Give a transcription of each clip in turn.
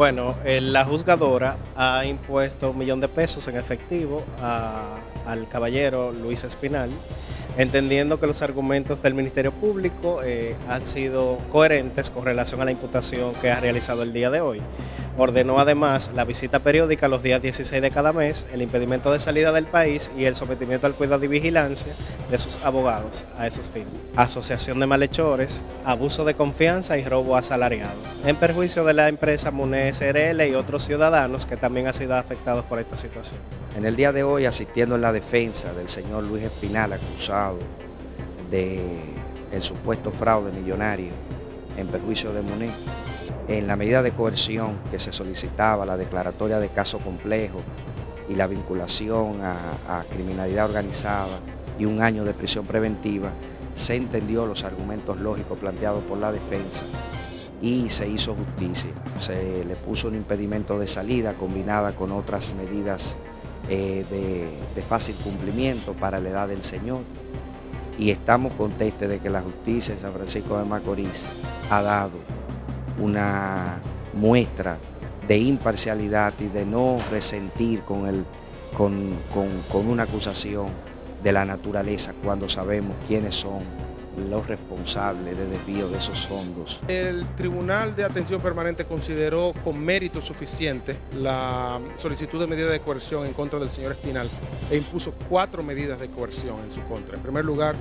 Bueno, eh, la juzgadora ha impuesto un millón de pesos en efectivo al caballero Luis Espinal, entendiendo que los argumentos del Ministerio Público eh, han sido coherentes con relación a la imputación que ha realizado el día de hoy. Ordenó además la visita periódica los días 16 de cada mes, el impedimento de salida del país y el sometimiento al cuidado y vigilancia de sus abogados a esos fines. Asociación de malhechores, abuso de confianza y robo asalariado, en perjuicio de la empresa MUNE SRL y otros ciudadanos que también han sido afectados por esta situación. En el día de hoy, asistiendo en la defensa del señor Luis Espinal, acusado de el supuesto fraude millonario en perjuicio de MUNE, en la medida de coerción que se solicitaba, la declaratoria de caso complejo y la vinculación a, criminalidad organizada y un año de prisión preventiva, se entendió los argumentos lógicos planteados por la defensa y se hizo justicia. Se le puso un impedimento de salida combinada con otras medidas eh, de, de fácil cumplimiento para la edad del Señor y estamos contestes de que la justicia en San Francisco de Macorís ha dado una muestra de imparcialidad y de no resentir con, el, con, con, con una acusación de la naturaleza cuando sabemos quiénes son los responsables de desvío de esos fondos. El Tribunal de Atención Permanente consideró con mérito suficiente la solicitud de medida de coerción en contra del señor Espinal e impuso cuatro medidas de coerción en su contra. En primer lugar,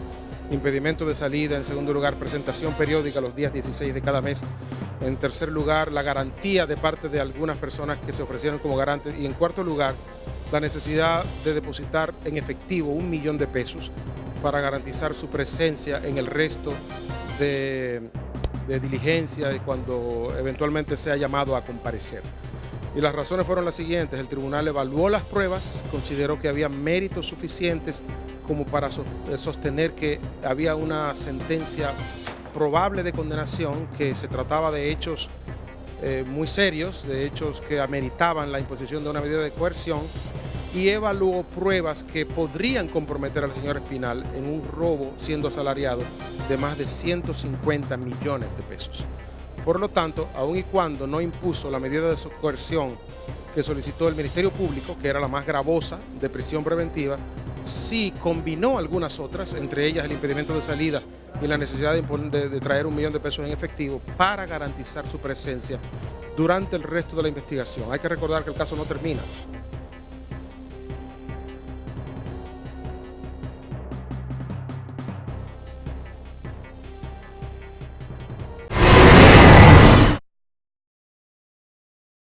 impedimento de salida. En segundo lugar, presentación periódica los días 16 de cada mes. En tercer lugar, la garantía de parte de algunas personas que se ofrecieron como garantes. Y en cuarto lugar, la necesidad de depositar en efectivo un millón de pesos para garantizar su presencia en el resto de, diligencia cuando eventualmente sea llamado a comparecer. Y las razones fueron las siguientes. El tribunal evaluó las pruebas, consideró que había méritos suficientes como para sostener que había una sentencia probable de condenación, que se trataba de hechos eh, muy serios, de hechos que ameritaban la imposición de una medida de coerción, y evaluó pruebas que podrían comprometer al señor Espinal en un robo siendo asalariado de más de 150 millones de pesos. Por lo tanto, aun y cuando no impuso la medida de coerción que solicitó el Ministerio Público, que era la más gravosa de prisión preventiva, sí combinó algunas otras, entre ellas el impedimento de salida y la necesidad de, de, traer un millón de pesos en efectivo para garantizar su presencia durante el resto de la investigación. Hay que recordar que el caso no termina.